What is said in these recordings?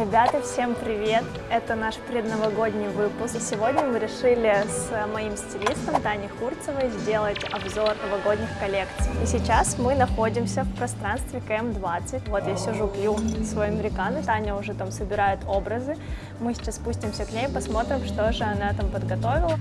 Ребята, всем привет! Это наш предновогодний выпуск. И сегодня мы решили с моим стилистом Таней Хурцевой сделать обзор новогодних коллекций. И сейчас мы находимся в пространстве КМ-20. Вот я сижу, пью свой американо, Таня уже там собирает образы. Мы сейчас спустимся к ней, посмотрим, что же она там подготовила.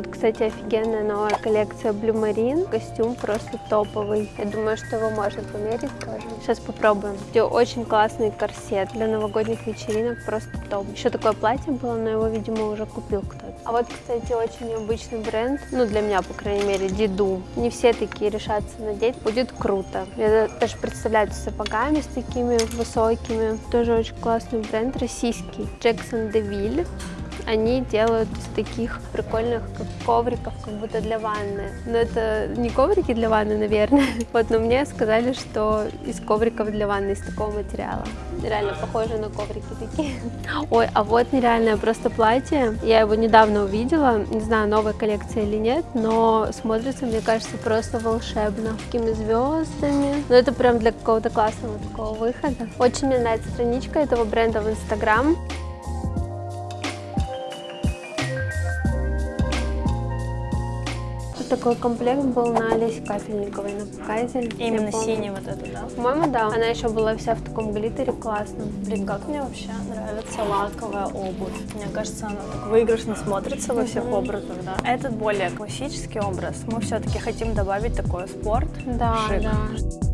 Вот, кстати, офигенная новая коллекция Blue Marine. Костюм просто топовый. Я думаю, что его можно померить тоже. Сейчас попробуем. Где очень классный корсет для новогодних вечеринок. Просто топ. Еще такое платье было, но его, видимо, уже купил кто-то. А вот, кстати, очень необычный бренд. Ну, для меня, по крайней мере, Диду. Не все такие решатся надеть. Будет круто. Я даже представляю с сапогами с такими высокими. Тоже очень классный бренд, российский. Джексон Девиль они делают из таких прикольных ковриков, как будто для ванны. Но это не коврики для ванны, наверное. Вот, но мне сказали, что из ковриков для ванны, из такого материала. Реально похоже на коврики такие. Ой, а вот нереальное просто платье. Я его недавно увидела. Не знаю, новая коллекция или нет, но смотрится, мне кажется, просто волшебно. Такими звездами. Но это прям для какого-то классного такого выхода. Очень мне нравится страничка этого бренда в Инстаграм. Такой комплект был на Олесе Капельниковой на показе. Именно синий вот этот, да? По-моему, да. Она еще была вся в таком глиттере классном. Блин, как мне вообще нравится лаковая обувь. Мне кажется, она так выигрышно смотрится во всех образах, да. Этот более классический образ. Мы все-таки хотим добавить такой спорт, да, шик. Да.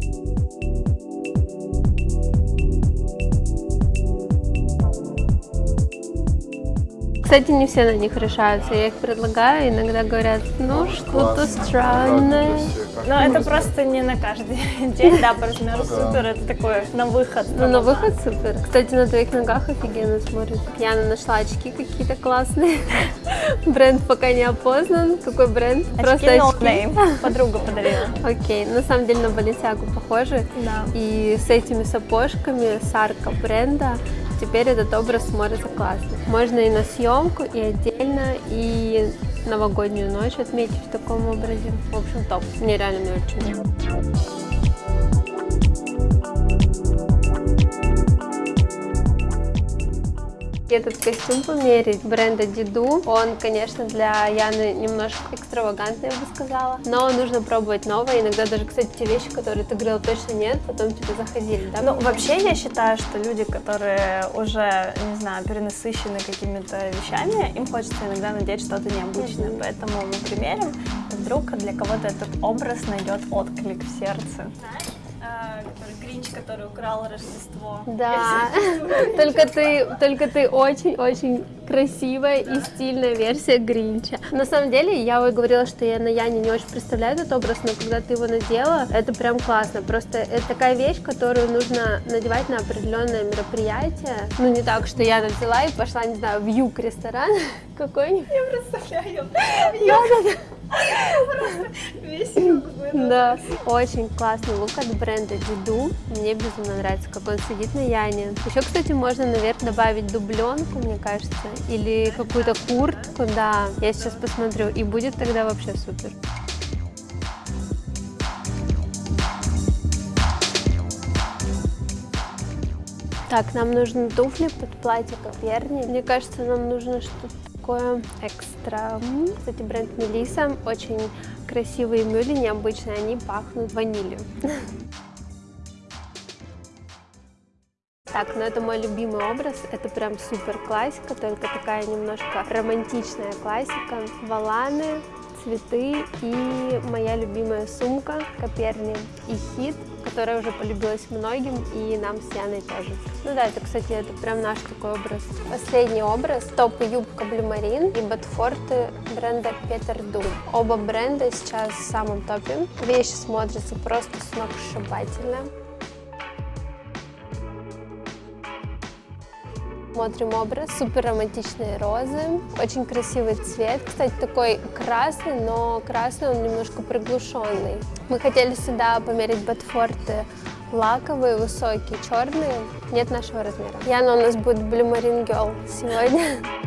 Кстати, не все на них решаются. Я их предлагаю, иногда говорят, ну что-то странное. Но это просто не на каждый день, да, по размеру супер, это такое на выход. Ну, на выход супер. Кстати, на твоих ногах офигенно смотрит. Яна нашла очки какие-то классные. Бренд пока не опознан. Какой бренд? Просто очки. Подруга подарила. Окей, на самом деле на Баленсиагу похожи. Да. И с этими сапожками Сарка бренда Теперь этот образ смотрится классно. Можно и на съемку, и отдельно, и новогоднюю ночь отметить в таком образе. В общем, топ. Мне реально очень нравится. Этот костюм померить бренда Диду, он, конечно, для Яны немножко экстравагантный, я бы сказала, но нужно пробовать новое. Иногда даже, кстати, те вещи, которые ты говорила, точно нет, потом тебе заходили, да? Ну, вообще, я считаю, что люди, которые уже, не знаю, перенасыщены какими-то вещами, им хочется иногда надеть что-то необычное, mm -hmm. поэтому мы примерим, вдруг для кого-то этот образ найдет отклик в сердце. Знаешь? который Гринч, который украл Рождество. Да, только ты, только ты очень-очень красивая и стильная версия Гринча. На самом деле, я вот говорила, что я на Яне не очень представляю этот образ, но когда ты его надела, это прям классно. Просто это такая вещь, которую нужно надевать на определенное мероприятие. Ну, не так, что я взяла и пошла, не знаю, в юг ресторан какой-нибудь. Я представляю. Да, весь юг Да, очень классный лук от бренда Диду. Мне безумно нравится, как он сидит на Яне. Еще, кстати, можно наверх добавить дубленку, мне кажется, или какую-то куртку, да. Я сейчас посмотрю, и будет тогда вообще супер. Так, нам нужны туфли под платье Коперни. Мне кажется, нам нужно что-то такое экстра. Кстати, бренд Мелиса. Очень красивые мюли, необычные. Они пахнут ванилью. Так, ну это мой любимый образ, это прям супер классика, только такая немножко романтичная классика. Валаны, цветы и моя любимая сумка Коперни и хит, которая уже полюбилась многим и нам с Яной тоже. Ну да, это, кстати, это прям наш такой образ. Последний образ, топ юбка Blue Marine и ботфорты бренда Peter Дум. Оба бренда сейчас в самом топе. Вещи смотрятся просто сногсшибательно. Смотрим образ. Супер романтичные розы. Очень красивый цвет. Кстати, такой красный, но красный он немножко приглушенный. Мы хотели сюда померить ботфорты лаковые, высокие, черные. Нет нашего размера. Яна у нас будет Blue Marine Girl сегодня.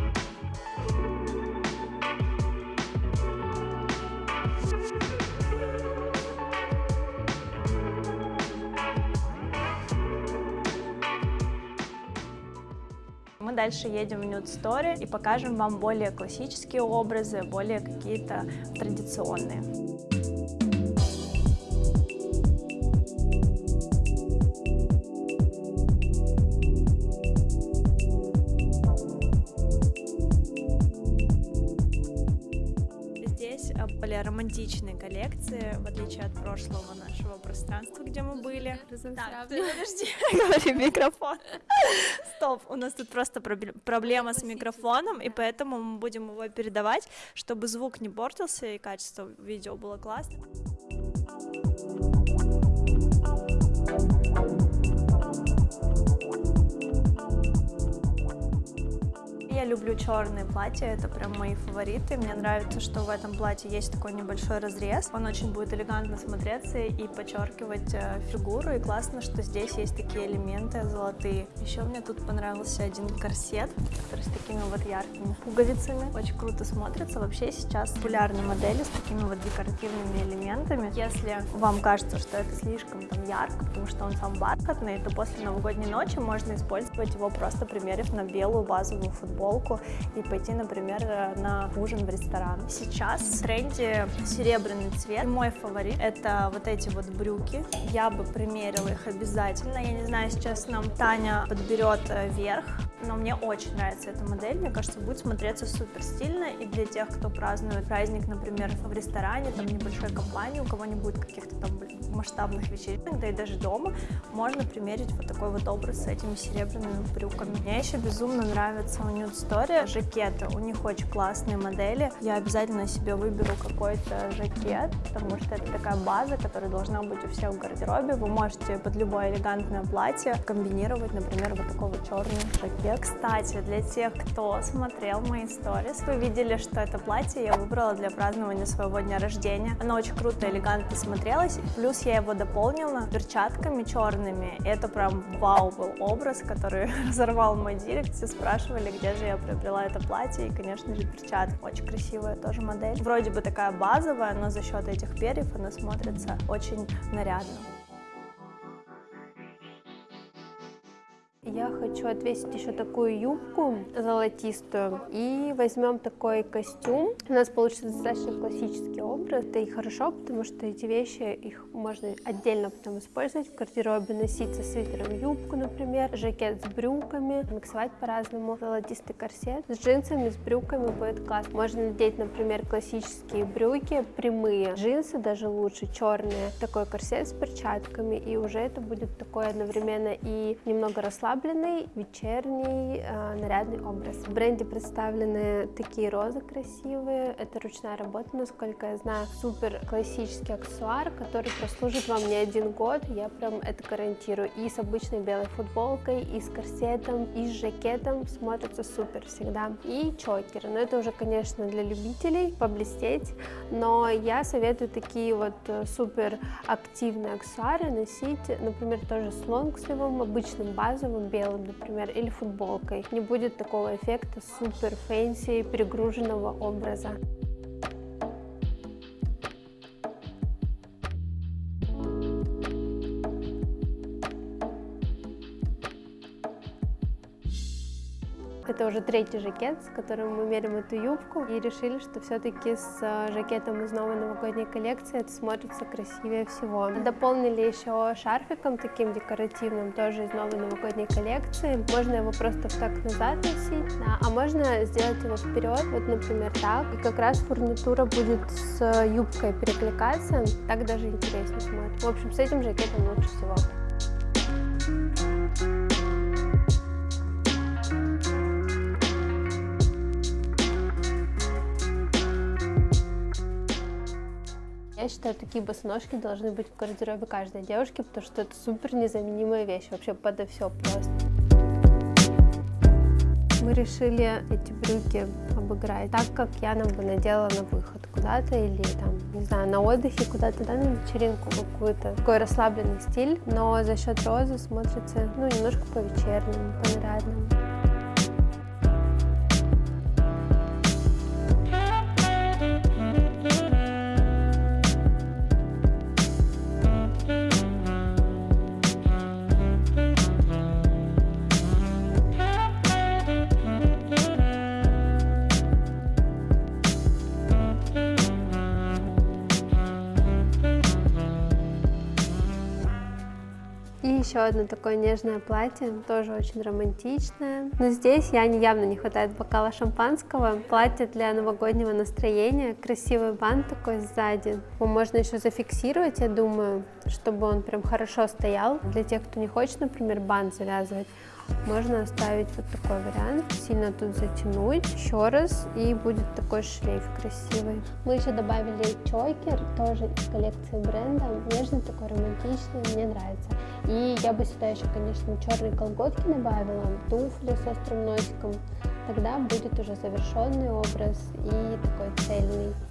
дальше едем в Nude Story и покажем вам более классические образы, более какие-то традиционные. более романтичные коллекции, в отличие от прошлого нашего пространства, где мы были. Так, подожди, говори микрофон. Стоп, у нас тут просто проблема с микрофоном, и поэтому мы будем его передавать, чтобы звук не портился и качество видео было классное. Я люблю черные платья, это прям мои фавориты. Мне нравится, что в этом платье есть такой небольшой разрез. Он очень будет элегантно смотреться и подчеркивать э, фигуру. И классно, что здесь есть такие элементы золотые. Еще мне тут понравился один корсет, который с такими вот яркими пуговицами. Очень круто смотрится. Вообще сейчас популярны модели с такими вот декоративными элементами. Если вам кажется, что это слишком там ярко, потому что он сам бархатный, то после новогодней ночи можно использовать его просто примерив на белую базовую футболку полку и пойти, например, на ужин в ресторан. Сейчас в тренде серебряный цвет. Мой фаворит это вот эти вот брюки. Я бы примерила их обязательно. Я не знаю, сейчас нам Таня подберет э, верх, но мне очень нравится эта модель. Мне кажется, будет смотреться супер стильно. И для тех, кто празднует праздник, например, в ресторане, там небольшой компании, у кого не будет каких-то там масштабных вечеринок, да и даже дома, можно примерить вот такой вот образ с этими серебряными брюками. Мне еще безумно нравится у Nude Story жакеты. У них очень классные модели. Я обязательно себе выберу какой-то жакет, потому что это такая база, которая должна быть у всех в гардеробе. Вы можете под любое элегантное платье комбинировать, например, вот такой вот черный жакет. Кстати, для тех, кто смотрел мои сторис, вы видели, что это платье я выбрала для празднования своего дня рождения. Оно очень круто, элегантно смотрелось. Плюс я его дополнила перчатками черными. Это прям вау был образ, который разорвал мой директ. Все спрашивали, где же я приобрела это платье. И, конечно же, перчатки. Очень красивая тоже модель. Вроде бы такая базовая, но за счет этих перьев она смотрится очень нарядно. Я хочу отвесить еще такую юбку золотистую и возьмем такой костюм. У нас получится достаточно классический образ. Это и хорошо, потому что эти вещи, их можно отдельно потом использовать в гардеробе, носить со свитером юбку, например, жакет с брюками, миксовать по-разному, золотистый корсет. С джинсами, с брюками будет класс. Можно надеть, например, классические брюки, прямые джинсы, даже лучше, черные, такой корсет с перчатками, и уже это будет такой одновременно и немного расслабленный, вечерний, э, нарядный образ. В бренде представлены такие розы красивые. Это ручная работа, насколько я знаю. Супер классический аксессуар, который прослужит вам не один год. Я прям это гарантирую. И с обычной белой футболкой, и с корсетом, и с жакетом смотрится супер всегда. И чокеры. Но это уже, конечно, для любителей поблестеть. Но я советую такие вот супер активные аксессуары носить, например, тоже с лонгсливом, обычным базовым, белым, например, или футболкой. Не будет такого эффекта супер fancy перегруженного образа. Уже третий жакет, с которым мы мерим эту юбку. И решили, что все-таки с э, жакетом из новой новогодней коллекции это смотрится красивее всего. Дополнили еще шарфиком таким декоративным, тоже из новой новогодней коллекции. Можно его просто так назад носить, да, а можно сделать его вперед, вот, например, так. И как раз фурнитура будет с юбкой перекликаться, так даже интереснее смотрится. В общем, с этим жакетом лучше всего. Считаю, такие босоножки должны быть в гардеробе каждой девушки, потому что это супер незаменимая вещь, вообще подо все просто. Мы решили эти брюки обыграть так, как я нам бы надела на выход куда-то или там, не знаю, на отдыхе куда-то, да, на вечеринку какую-то. Такой расслабленный стиль, но за счет розы смотрится, ну, немножко по-вечернему, по-нарядному. Еще одно такое нежное платье, тоже очень романтичное. Но здесь я явно не хватает бокала шампанского. Платье для новогоднего настроения, красивый бант такой сзади. Его можно еще зафиксировать, я думаю, чтобы он прям хорошо стоял. Для тех, кто не хочет, например, бант завязывать, можно оставить вот такой вариант, сильно тут затянуть еще раз, и будет такой шлейф красивый. Мы еще добавили чокер, тоже из коллекции бренда, нежный такой, романтичный, мне нравится. И я бы сюда еще, конечно, черные колготки добавила, туфли с острым носиком, тогда будет уже завершенный образ и такой цельный.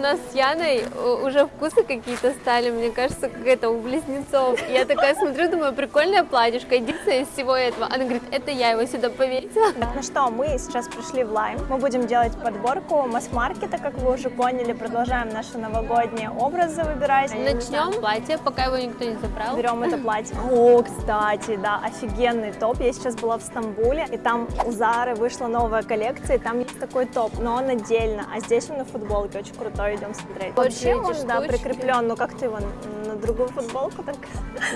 Нас с Яной уже вкусы какие-то стали, мне кажется, какая-то у близнецов. Я такая смотрю, думаю, прикольная платьишко, единственное из всего этого. Она говорит, это я его сюда повесила. Ну что, мы сейчас пришли в Лайм. Мы будем делать подборку масс-маркета, как вы уже поняли. Продолжаем наши новогодние образы выбирать. Начнем платье, пока его никто не забрал. Берем это платье. О, кстати, да, офигенный топ. Я сейчас была в Стамбуле, и там у Зары вышла новая коллекция, и там есть такой топ, но он отдельно, а здесь он на футболке, очень крутой то идем смотреть. Вот эти он, да, прикреплен, ну как ты его на другую футболку так?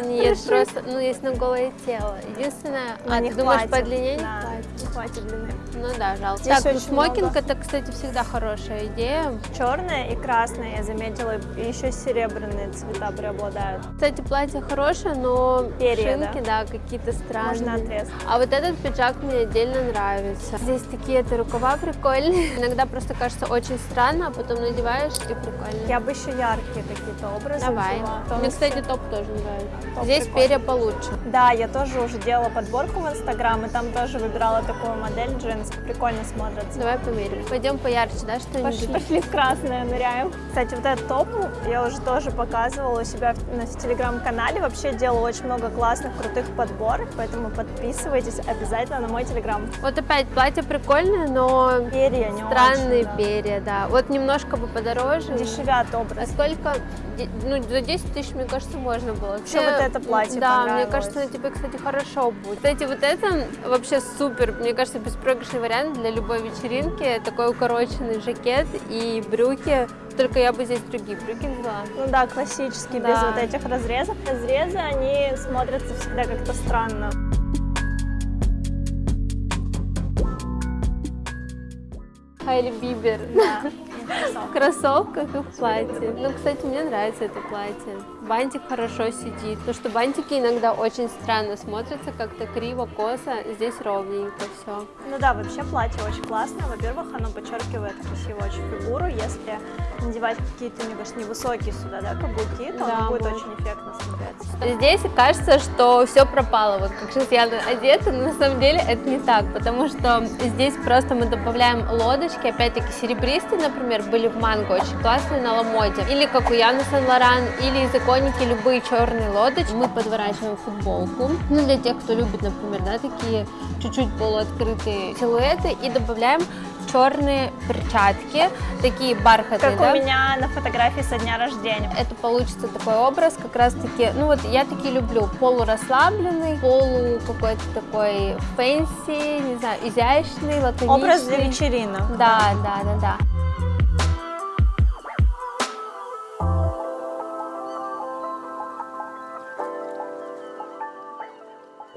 Нет, просто, ну, есть на голое тело. Единственное, а, не ты думаешь, по длине не Да, хватит? не хватит длины. Ну да, жалко. Здесь так, очень смокинг много. это, кстати, всегда хорошая идея. Черное и красное, я заметила, и еще серебряные цвета преобладают. Кстати, платье хорошее, но Перья, шинки, да, какие-то странные. Можно отрезать. А вот этот пиджак мне отдельно нравится. Здесь такие это рукава прикольные. Иногда просто кажется очень странно, а потом надеваешь и прикольно. Я бы еще яркие какие-то образы Давай. взяла. Мне, кстати, топ тоже нравится. Топ Здесь прикольный. перья получше. Да, я тоже уже делала подборку в Инстаграм, и там тоже выбирала такую модель джинс. Прикольно смотрится. Давай померим. Пойдем поярче, да, что-нибудь? Пошли, пошли в красное, ныряем. Кстати, вот этот топ я уже тоже показывала у себя на- телеграм-канале. Вообще делала очень много классных, крутых подборок, поэтому подписывайтесь обязательно на мой телеграм. Вот опять платье прикольное, но Перья не странные очень, да. перья, да. Вот немножко бы подороже. Дешевят А образ. сколько? Де- Ну, за 10 тысяч, мне кажется, можно было. Вообще вот это платье Да, мне кажется, на тебе, кстати, хорошо будет. Кстати, вот это вообще супер, мне кажется, беспроигрышный вариант для любой вечеринки. Такой укороченный жакет и брюки. Только я бы здесь другие брюки взяла. Ну да, классические, без Да. вот этих разрезов. Разрезы, они смотрятся всегда как-то странно. Хайли Бибер. Да. В кроссовках и в платье. Ну, кстати, мне нравится это платье. Бантик хорошо сидит. Потому что бантики иногда очень странно смотрятся, как-то криво, косо. Здесь ровненько все. Ну да, вообще платье очень классное. Во-первых, оно подчеркивает красиво очень фигуру. Если надевать какие-то, мне кажется, невысокие сюда, да, каблуки, то Да, оно будет очень эффектно смотреться. Здесь кажется, что все пропало, вот как сейчас я одета, но на самом деле это не так, потому что здесь просто мы добавляем лодочки, опять-таки серебристые, например, были в манго, очень классные на ламоде, или как у Яны Сен-Лоран, или из иконики любые черные лодочки. Мы подворачиваем футболку, ну для тех, кто любит, например, да, такие чуть-чуть полуоткрытые силуэты, и добавляем черные перчатки, такие бархатные, Как да? у меня на фотографии со дня рождения. это получится такой образ, как раз таки, ну вот я такие люблю, полурасслабленный, полу какой-то такой fancy, не знаю, изящный, лаконичный. Образ для вечеринок. Да, да, да, да.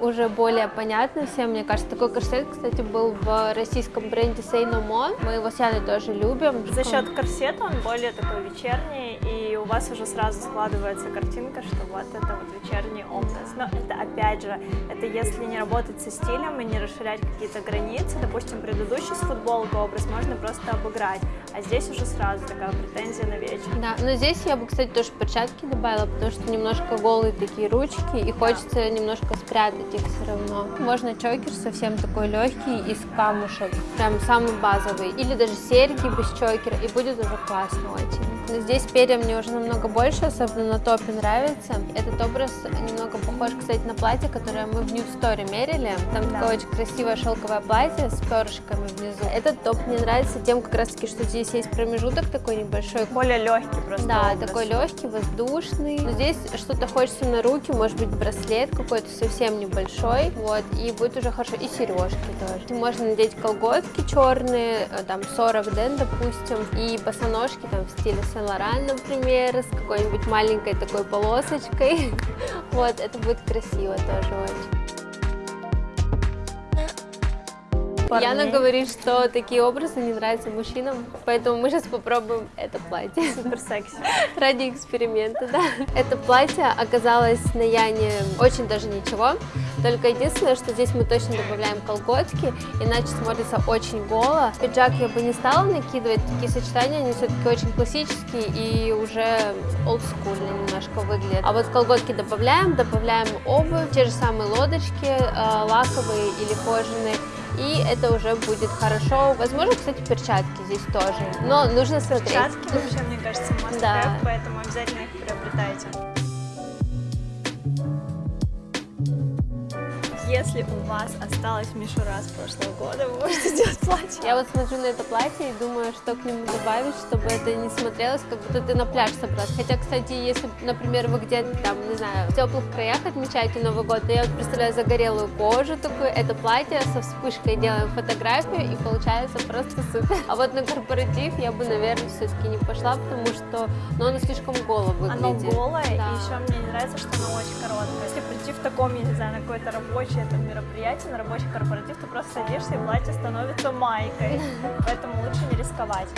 Уже более понятно всем, мне кажется. Такой корсет, кстати, был в российском бренде Say No More. Мы его с Яной тоже любим. За счет корсета он более такой вечерний, и у вас уже сразу складывается картинка, что вот это вот вечерний образ. Но это опять же, это если не работать со стилем и не расширять какие-то границы, допустим, предыдущий с футболкой образ можно просто обыграть, а здесь уже сразу такая претензия на вечер. Да, но здесь я бы, кстати, тоже перчатки добавила, потому что немножко голые такие ручки, и хочется немножко спрятать их все равно. Можно чокер совсем такой легкий из камушек, прям самый базовый, или даже серьги без чокера, и будет уже классно очень. Но здесь перья мне уже намного больше, особенно на топе нравится. Этот образ немного похож, кстати, на платье, которое мы в New Story мерили. Там да. такое очень красивое шелковое платье с перышками внизу. Этот топ мне нравится тем, как раз таки, что здесь есть промежуток такой небольшой. Более легкий просто. Да, образ. такой легкий, воздушный. Но здесь что-то хочется на руки, может быть браслет какой-то совсем небольшой, вот, и будет уже хорошо. И сережки тоже. Можно надеть колготки черные, э, там 40 ден, допустим, и босоножки там в стиле Сен-Лоран, например, с какой-нибудь маленькой такой полосочкой. Вот, это будет красиво тоже очень. Парней. Яна говорит, что такие образы не нравятся мужчинам, поэтому мы сейчас попробуем это платье. Супер секси. Ради эксперимента, да. Это платье оказалось на Яне очень даже ничего, только единственное, что здесь мы точно добавляем колготки, иначе смотрится очень голо. Пиджак я бы не стала накидывать, такие сочетания, они все-таки очень классические и уже олдскульно немножко выглядят. А вот колготки добавляем, добавляем обувь, те же самые лодочки, э, лаковые или кожаные, и это уже будет хорошо. Возможно, кстати, перчатки здесь тоже, но нужно смотреть. Перчатки вообще, мне кажется, must да. поэтому обязательно их приобретайте. Если у вас осталась мишура с прошлого года, вы можете сделать платье. Я вот смотрю на это платье и думаю, что к нему добавить, чтобы это не смотрелось, как будто ты на пляж собрался. Хотя, кстати, если, например, вы где-то там, не знаю, в теплых краях отмечаете Новый год, то я вот представляю загорелую кожу такую, это платье со вспышкой делаем фотографию и получается просто супер. А вот на корпоратив я бы, наверное, все-таки не пошла, потому что ну, оно слишком голо выглядит. Оно голое, да. и еще мне не нравится, что оно очень короткое. Если прийти в таком, я не знаю, на какой-то рабочий рабочее там мероприятие, на рабочий корпоратив, ты просто садишься и платье становится майкой. Поэтому лучше не рисковать.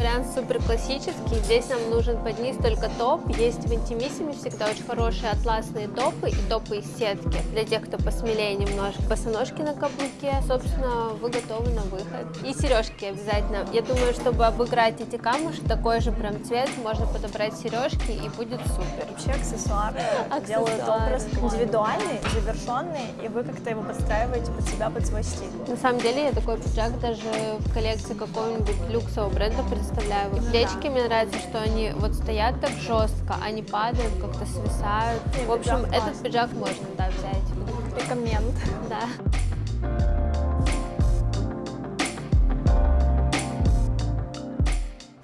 Вариант супер классический. Здесь нам нужен под низ только топ. Есть в Интимиссиме всегда очень хорошие атласные топы и топы из сетки. Для тех, кто посмелее немножко. Босоножки на каблуке. Собственно, вы готовы на выход. И сережки обязательно. Я думаю, чтобы обыграть эти камушки, такой же прям цвет, можно подобрать сережки и будет супер. Вообще аксессуары, аксессуары. делают образ индивидуальный, завершенный, и вы как-то его подстраиваете под себя, под свой стиль. На самом деле я такой пиджак даже в коллекции какого-нибудь люксового бренда представляю представляю. Плечики мне нравится, что они вот стоят так жестко, они падают, как-то свисают. В общем, этот пиджак можно, да, взять. Рекоменд. Да.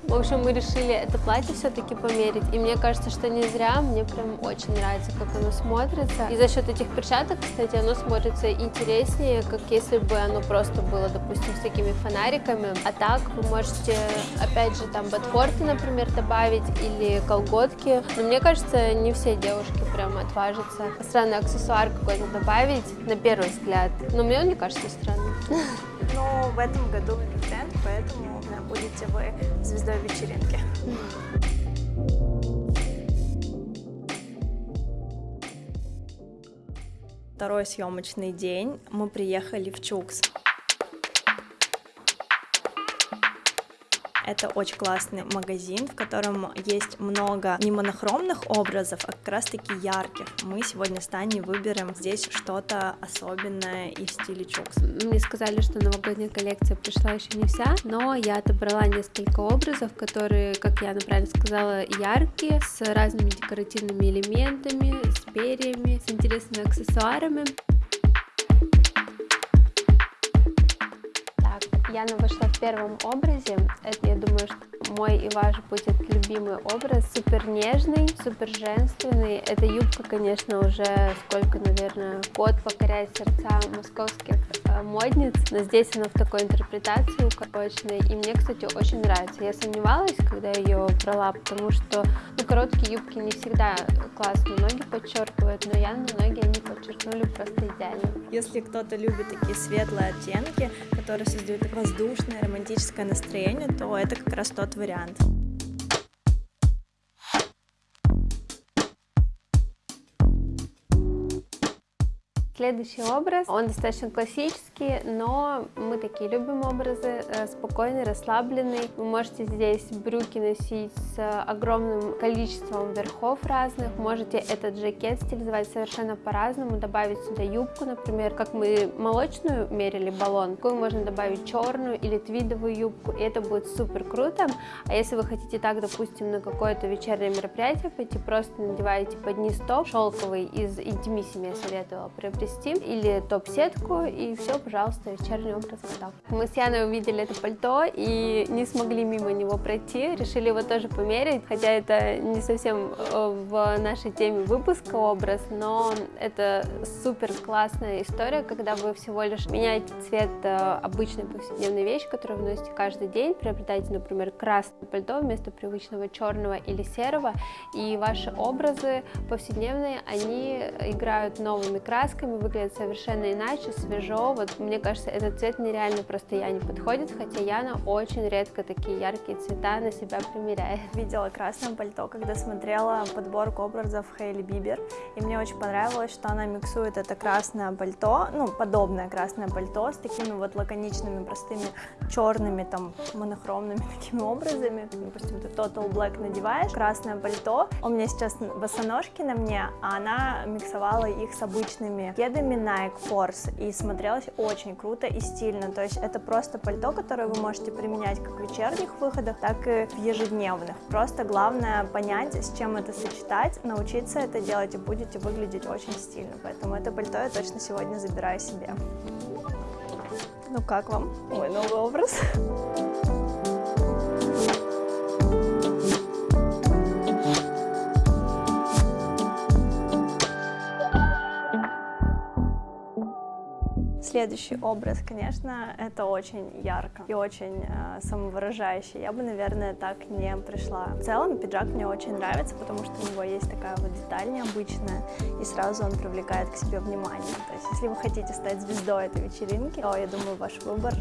В общем, мы решили это платье все-таки померить, и мне кажется, что не зря, мне прям очень нравится, как оно смотрится. И за счет этих перчаток, кстати, оно смотрится интереснее, как если бы оно просто было, допустим, с такими фонариками. А так вы можете, опять же, там ботфорты, например, добавить или колготки. Но мне кажется, не все девушки прям отважатся странный аксессуар какой-то добавить, на первый взгляд. Но мне он не кажется странным. Но в этом году тренд, поэтому будете вы звездой вечеринки. Второй съемочный день. Мы приехали в Чукс. Это очень классный магазин, в котором есть много не монохромных образов, а как раз-таки ярких. Мы сегодня с Таней выберем здесь что-то особенное и в стиле чукс. Мне сказали, что новогодняя коллекция пришла еще не вся, но я отобрала несколько образов, которые, как я правильно сказала, яркие, с разными декоративными элементами, с перьями, с интересными аксессуарами. Яна вышла в первом образе. Это, я думаю, что мой и ваш будет любимый образ. Супер нежный, супер женственный. Эта юбка, конечно, уже сколько, наверное, год покоряет сердца московских модниц. Но здесь она в такой интерпретации укороченной. И мне, кстати, очень нравится. Я сомневалась, когда ее брала, потому что ну, короткие юбки не всегда классно ноги подчеркивают, но Яна ноги они подчеркнули просто идеально. Если кто-то любит такие светлые оттенки, которые создают воздушное романтическое настроение, то это как раз тот вариант. Следующий образ, он достаточно классический, но мы такие любим образы, э, спокойный, расслабленный. Вы можете здесь брюки носить с огромным количеством верхов разных, можете этот жакет стилизовать совершенно по-разному, добавить сюда юбку, например, как мы молочную мерили баллон, такую можно добавить черную или твидовую юбку, и это будет супер круто. А если вы хотите так, допустим, на какое-то вечернее мероприятие пойти, просто надеваете под низ топ шелковый из Intimissimi, я советовала приобрести приобрести, или топ-сетку, и все, пожалуйста, вечерний образ готов. Мы с Яной увидели это пальто и не смогли мимо него пройти, решили его тоже померить, хотя это не совсем э, в нашей теме выпуска образ, но это супер классная история, когда вы всего лишь меняете цвет э, обычной повседневной вещи, которую вы носите каждый день, приобретаете, например, красное пальто вместо привычного черного или серого, и ваши образы повседневные, они играют новыми красками, выглядит совершенно иначе, свежо. Вот мне кажется, этот цвет нереально просто я не подходит, хотя Яна очень редко такие яркие цвета на себя примеряет. Видела красное пальто, когда смотрела подборку образов Хейли Бибер, и мне очень понравилось, что она миксует это красное пальто, ну, подобное красное пальто с такими вот лаконичными, простыми черными, там, монохромными такими образами. Допустим, ты Total Black надеваешь, красное пальто, у меня сейчас босоножки на мне, а она миксовала их с обычными кедами Nike Force и смотрелось очень круто и стильно. То есть это просто пальто, которое вы можете применять как в вечерних выходах, так и в ежедневных. Просто главное понять, с чем это сочетать, научиться это делать и будете выглядеть очень стильно. Поэтому это пальто я точно сегодня забираю себе. Ну как вам мой новый образ? Следующий образ, конечно, это очень ярко и очень э, самовыражающий. Я бы, наверное, так не пришла. В целом, пиджак мне очень нравится, потому что у него есть такая вот деталь необычная, и сразу он привлекает к себе внимание. То есть, если вы хотите стать звездой этой вечеринки, то, я думаю, ваш выбор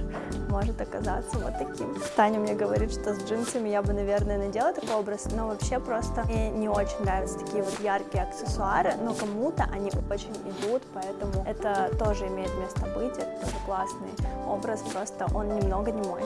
может оказаться вот таким. Таня мне говорит, что с джинсами я бы, наверное, надела такой образ, но вообще просто мне не очень нравятся такие вот яркие аксессуары, но кому-то они очень идут, поэтому это тоже имеет место быть это тоже классный образ, просто он немного не мой.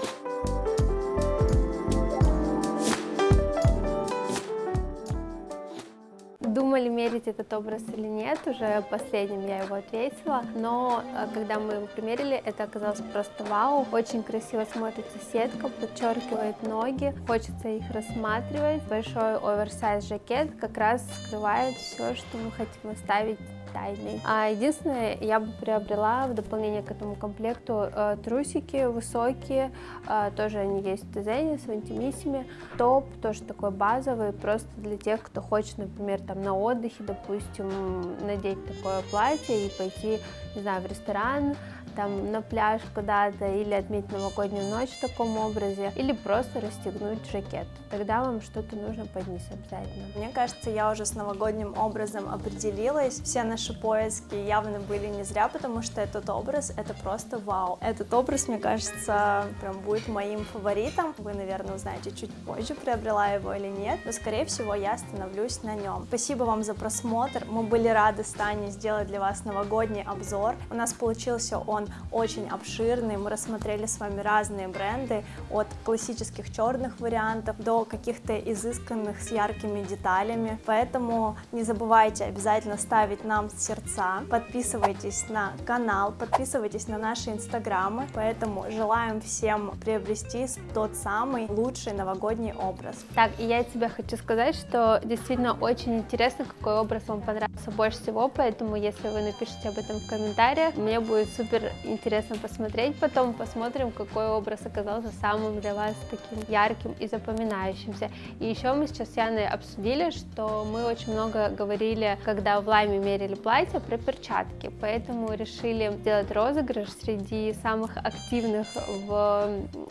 Думали, мерить этот образ или нет, уже последним я его ответила, но э, когда мы его примерили, это оказалось просто вау, очень красиво смотрится сетка, подчеркивает ноги, хочется их рассматривать, большой оверсайз жакет как раз скрывает все, что мы хотим оставить тайной. А единственное, я бы приобрела в дополнение к этому комплекту э, трусики высокие, э, тоже они есть в дизайне с интимиссими, топ тоже такой базовый, просто для тех, кто хочет, например, там на отдыхе, допустим, надеть такое платье и пойти, не знаю, в ресторан, там на пляж куда-то или отметить новогоднюю ночь в таком образе, или просто расстегнуть жакет. Тогда вам что-то нужно под низ обязательно. Мне кажется, я уже с новогодним образом определилась. Все наши поиски явно были не зря, потому что этот образ — это просто вау. Этот образ, мне кажется, прям будет моим фаворитом. Вы, наверное, узнаете чуть позже, приобрела его или нет, но, скорее всего, я остановлюсь на нем. Спасибо вам за просмотр. Мы были рады с Таней сделать для вас новогодний обзор. У нас получился он очень обширный, мы рассмотрели с вами разные бренды, от классических черных вариантов до каких-то изысканных с яркими деталями, поэтому не забывайте обязательно ставить нам сердца, подписывайтесь на канал, подписывайтесь на наши инстаграмы, поэтому желаем всем приобрести тот самый лучший новогодний образ. Так, и я тебе хочу сказать, что действительно очень интересно, какой образ вам понравился больше всего, поэтому если вы напишите об этом в комментариях, мне будет супер интересно посмотреть. Потом посмотрим, какой образ оказался самым для вас таким ярким и запоминающимся. И еще мы сейчас с Яной обсудили, что мы очень много говорили, когда в Лайме мерили платье, про перчатки. Поэтому решили сделать розыгрыш среди самых активных в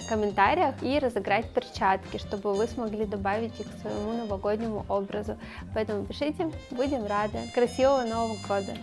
комментариях и разыграть перчатки, чтобы вы смогли добавить их к своему новогоднему образу. Поэтому пишите, будем рады. Красивого Нового года!